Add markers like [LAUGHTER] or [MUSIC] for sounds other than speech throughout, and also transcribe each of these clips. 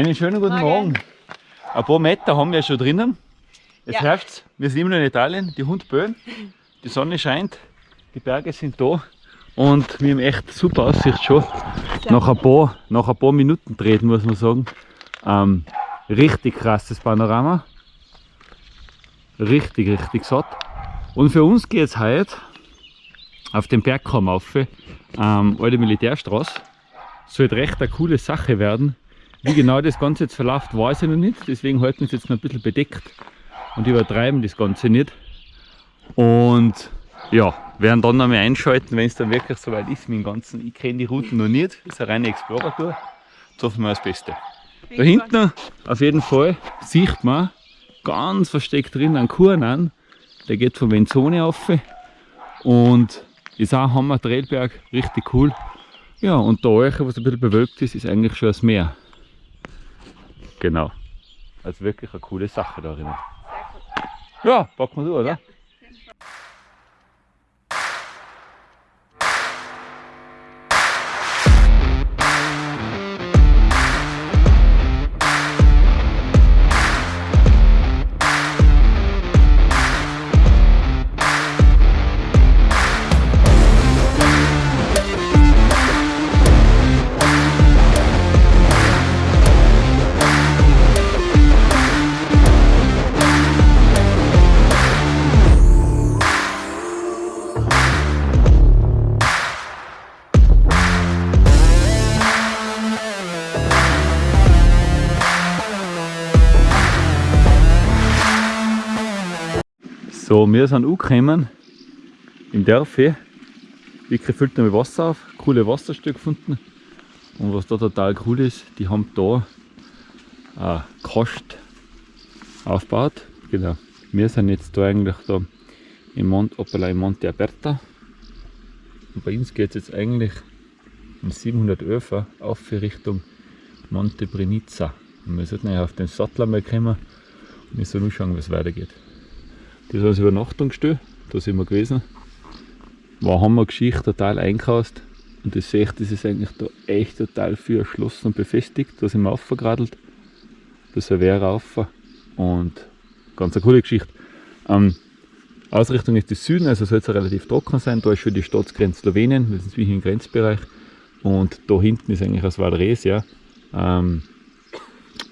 Einen schönen guten Morgen. Ein paar Meter haben wir schon drinnen. Jetzt ja. es, wir sind immer noch in Italien, die Hund böen, die Sonne scheint, die Berge sind da und wir haben echt super Aussicht schon. Nach ein, paar, nach ein paar Minuten treten muss man sagen. Ähm, richtig krasses Panorama. Richtig, richtig satt. Und für uns geht es heute auf den Bergkamm auf, ähm, alte Militärstraße. Sollte recht eine coole Sache werden. Wie genau das Ganze jetzt verläuft, weiß ich noch nicht. Deswegen halten wir es jetzt noch ein bisschen bedeckt und übertreiben das Ganze nicht. Und ja, werden dann noch mal einschalten, wenn es dann wirklich soweit ist mit dem Ganzen. Ich kenne die Routen noch nicht, das ist eine reine Explorer-Tour. Jetzt hoffen wir das Beste. Da hinten auf jeden Fall sieht man ganz versteckt drin einen Kuhn an. Der geht von Venzone auf und ist auch Hammer Trailberg, richtig cool. Ja, und da euch, was ein bisschen bewölkt ist, ist eigentlich schon das Meer. Genau. Also wirklich eine coole Sache da drinnen. Ja, packen wir so, oder? Ja. Wir sind angekommen im Dörfchen. Wirklich füllt mit Wasser auf, coole Wasserstücke gefunden. Und was da total cool ist, die haben da eine Kost aufgebaut. Genau. Wir sind jetzt da eigentlich da im Mont, im Monte Aperta. Und bei uns geht es jetzt eigentlich in 711 auf Richtung Monte Brenizza. Und wir sollten auf den Sattel mal kommen und wir sollen schauen, wie es weitergeht. Das ist das Übernachtungsstelle, da sind wir gewesen. War Hammergeschichte, total einkauft. Und das seht das ist eigentlich da echt total viel erschlossen und befestigt. Da sind wir aufgeradelt. Da ist ein Wehr rauf. Und ganz eine coole Geschichte. Ähm, Ausrichtung ist das Süden, also soll es relativ trocken sein. Da ist schon die Staatsgrenze Slowenien, wir sind wie im Grenzbereich. Und da hinten ist eigentlich das Valdres, ja. Ähm,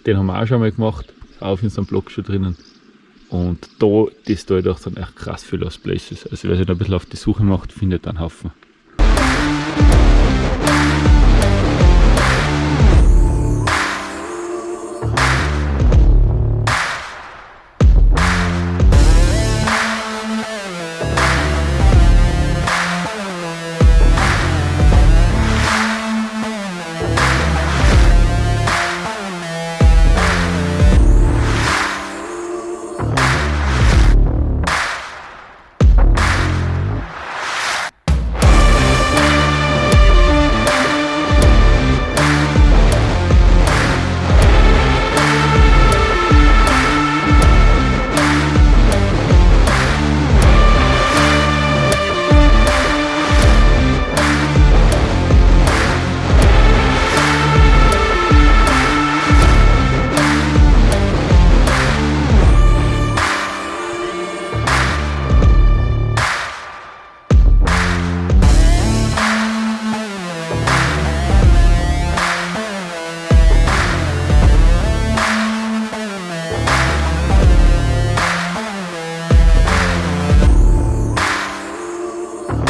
den haben wir auch schon mal gemacht, auf in so einem Block schon drinnen. Und da, das da doch dann echt krass viel Lost Places. Also wer sich da ein bisschen auf die Suche macht, findet einen Haufen.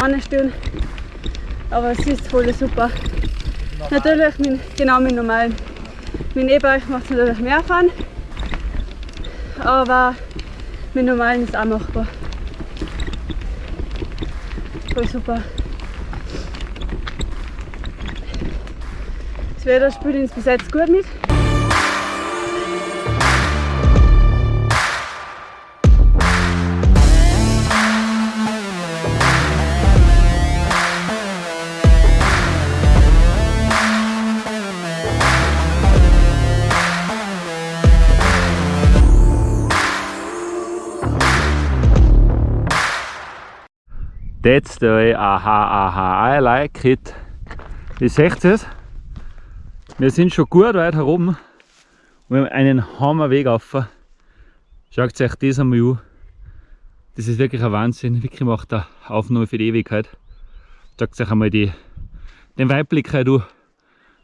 Anstellen. Aber es ist voll super. Natürlich, mit, genau mit normalen. Mit E-Bike macht es natürlich mehr fahren. Aber mit normalen ist auch machbar. Voll super. Das Wetter spielt uns bis jetzt gut mit. That's the way, aha, aha, I like it. Wie seht ihr es? Wir sind schon gut weit herum wir haben einen Hammerweg auf. Schaut euch das einmal an. Das ist wirklich ein Wahnsinn. Wirklich macht eine Aufnahme für die Ewigkeit. Schaut euch einmal die, den Weitblick an.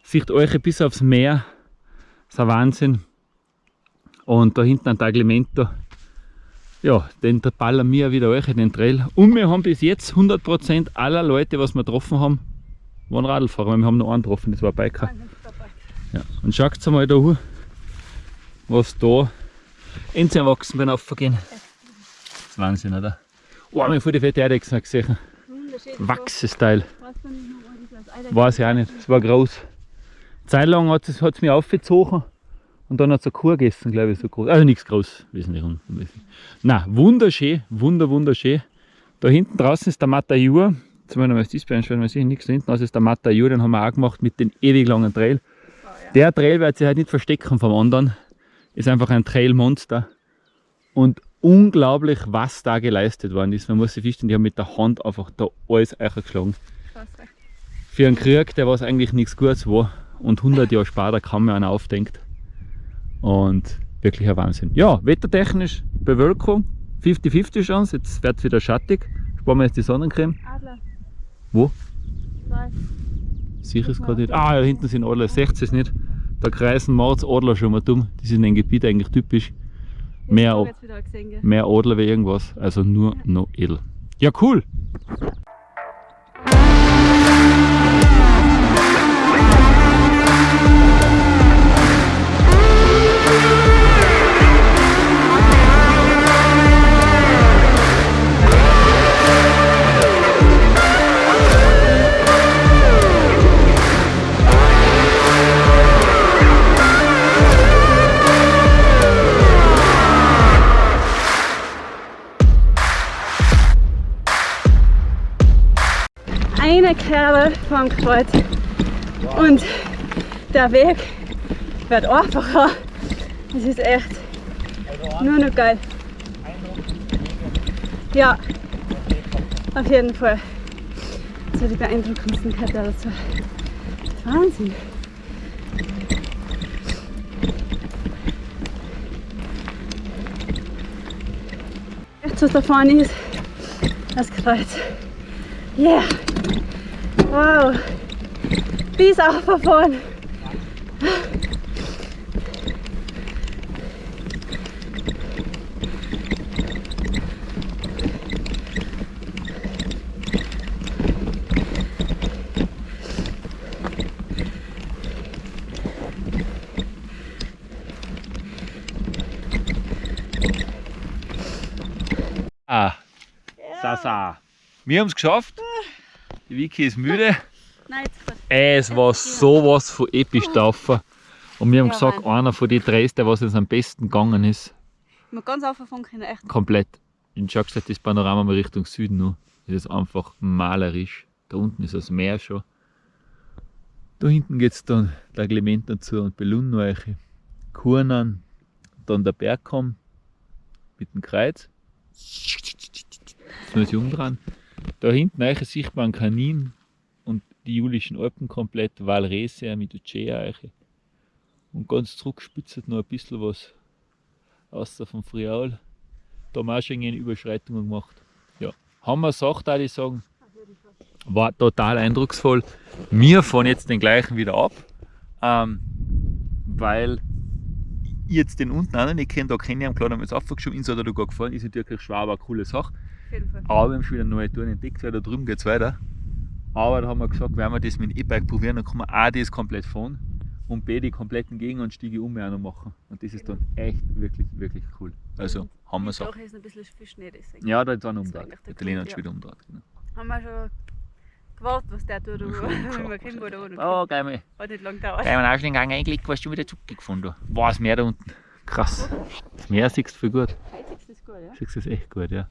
Sieht euch bis aufs Meer. Das ist ein Wahnsinn. Und da hinten ein Taglimento. Ja, den ballern wir wieder euch in den Trail. Und wir haben bis jetzt 100% aller Leute, was wir getroffen haben, waren Radlfahrer. weil Wir haben noch einen getroffen, das war ein Biker. Ja. Und schaut mal da was da ins Erwachsenbein aufgehen. Das ist Wahnsinn, oder? Oh, wir haben voll die fette Eidechsen gesehen. Wachsesteil. Weiß ich auch nicht, es war groß. Zeit lang hat es mich aufgezogen und dann hat es eine Kuh gegessen, glaube ich, so groß. Also nichts groß, wesentlich unwesentlich. Na, wunderschön, wunder, wunderschön. Da hinten draußen ist der Matajur. Jetzt mal das Display einstellen, man sieht nichts. Da hinten ist der Matajur, den haben wir auch gemacht mit dem ewig langen Trail. Oh, ja. Der Trail wird sich halt nicht verstecken vom anderen. Ist einfach ein Trail-Monster. Und unglaublich, was da geleistet worden ist. Man muss sich vorstellen, die haben mit der Hand einfach da alles geschlagen. Für einen Krieg, der was eigentlich nichts Gutes war. Und 100 Jahre später kaum mehr einer aufdenkt. Und wirklich ein Wahnsinn. Ja, wettertechnisch Bewölkung, 50-50 Chance. Jetzt wird es wieder schattig. Sparen wir jetzt die Sonnencreme. Adler. Wo? Zwei. Sicher ist gerade nicht. Ah, ja, hinten sind Adler, seht es nicht? Da kreisen Mords Adler schon mal dumm. Die sind in dem Gebiet eigentlich typisch. Mehr, Ich gesehen, mehr Adler wie irgendwas. Also nur noch edel. Ja, cool. Kerbe vom Kreuz und der Weg wird einfacher. Es ist echt nur noch geil. Ja, auf jeden Fall. So die beeindruckendsten Kette dazu. Wahnsinn. Rechts was da vorne ist, das Kreuz. Yeah! Wow! Bis auch von vorne. Ah, Sasa. Wir haben es geschafft. Die Vicky ist müde. [LAUGHS] Nein, jetzt grad. Es war sowas von episch taufen. Und wir haben Ja, gesagt, Mann. einer von den drei, der was uns am besten gegangen ist, Ich ganz aufgefangen können, echt. komplett. In Schockstadt das Panorama mal Richtung Süden noch. Das ist einfach malerisch. Da unten ist das Meer schon. Da hinten geht es dann der Clement dazu und Belunnoeiche. Kurnan, dann der Bergkamm mit dem Kreuz. Jetzt muss ich umdrehen. Da hinten eiche sichtbar ein Kanin und die Julischen Alpen komplett, Valrese mit Ucea eiche. Und ganz zurück spitzt noch ein bisschen was außer vom Friaul. Da haben wir auch schon Überschreitung gemacht. Ja, haben wir Sache, würde ich sagen. War total eindrucksvoll. Wir fahren jetzt den gleichen wieder ab, ähm, weil ich jetzt den unten noch nicht kenne. Da kenne ich klar, da haben wir jetzt aufgeschoben. Ins hat er da gar gefallen. Ist natürlich schwer, aber eine coole Sache. Auf jeden Fall. Aber wir haben schon wieder neue Touren entdeckt, weil da drüben geht es weiter. Aber da haben wir gesagt, wenn wir das mit dem E-Bike probieren, dann kann man A, das komplett fahren und B, die kompletten Gegenanstiege um auch noch machen. Und das ist dann echt wirklich, wirklich cool. Also haben wir es auch. Ist ein bisschen viel Schnee, deswegen. Ja, da ist war umgedreht. eigentlich der Lena hat schon wieder umgedreht. Genau. Haben wir schon gewartet, was der tut, schon [LAUGHS] wenn wir kennen, wo der Oh, war. geil mal. Hat nicht lang gedauert. Gleich mal Ausschnittgang eingelegt, warst du wieder zurückgefunden. Wow, das Meer da unten. Krass. Das Meer siehst du viel gut. Heizig ist gut, ja? Siehst du das echt gut, ja.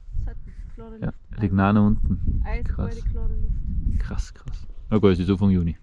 Klare ja. Luft. Liegt nah unten. Eiskalte, krass. klare Luft. Krass, krass. Na gut, es ist Anfang Juni.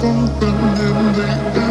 something in the air.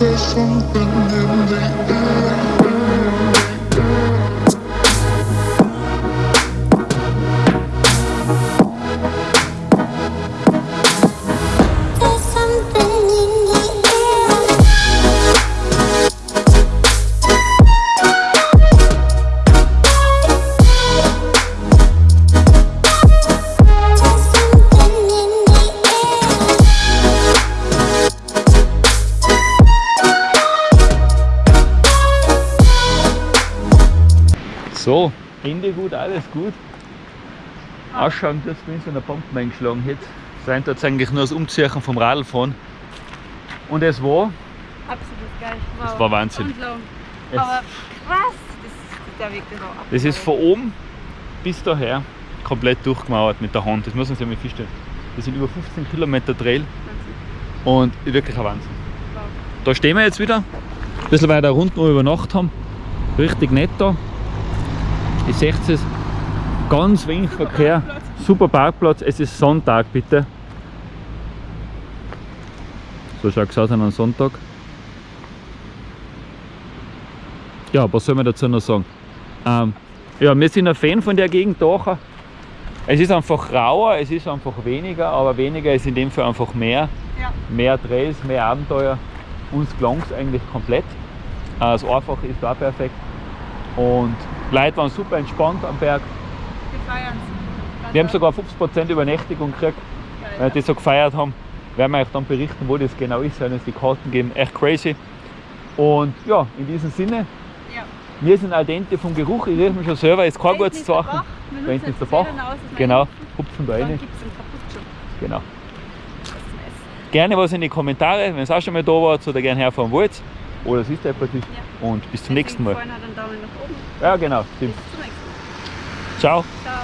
there's something in the air. Alles gut. Ausschauen, dass wenn so eine Pumpe eingeschlagen hätte. Sein tut eigentlich nur das Umziehen vom Radlfahren. Und es war, Absolut geil. Wow. Das war Wahnsinn. Und lang. Es- Aber krass, das ist der Weg genau ab. das ist von oben bis daher komplett durchgemauert mit der Hand. Das muss man sich mal vorstellen. Das sind über 15 Kilometer Trail und wirklich ein Wahnsinn. Wow. Da stehen wir jetzt wieder. Ein bisschen weiter runter, wo wir über Nacht haben. Richtig nett da. Ihr seht es. Ganz wenig Verkehr. Super Parkplatz. Es ist Sonntag, bitte. So schaut es aus an einem Sonntag. Ja, was soll man dazu noch sagen? Ähm, ja, wir sind ein Fan von der Gegend da. Es ist einfach rauer, es ist einfach weniger, aber weniger ist in dem Fall einfach mehr. Ja. Mehr Trails, mehr Abenteuer. Uns gelang es eigentlich komplett. Äh, Das Einfache ist da perfekt. Und Leute waren super entspannt am Berg. Wir es. Haben sogar 50% Übernächtigung gekriegt, weil die so gefeiert haben. Werden wir euch dann berichten, wo das genau ist, werden uns die Karten geben. Echt crazy. Und ja, in diesem Sinne, Ja. wir sind al dente vom Geruch, ich rieche mich schon selber, ist kein gutes Zeichen. Da hinten ist der Bach. Genau, hupfen da rein. es. Genau. Gerne was in die Kommentare, wenn ihr auch schon mal da wart oder gerne herfahren wollt. Oder es ist etwas. Ja. Und bis zum nächsten Mal. Hat einen Daumen nach oben. Ja, genau, Bis stimmt. zum nächsten Mal. Ciao. Ciao.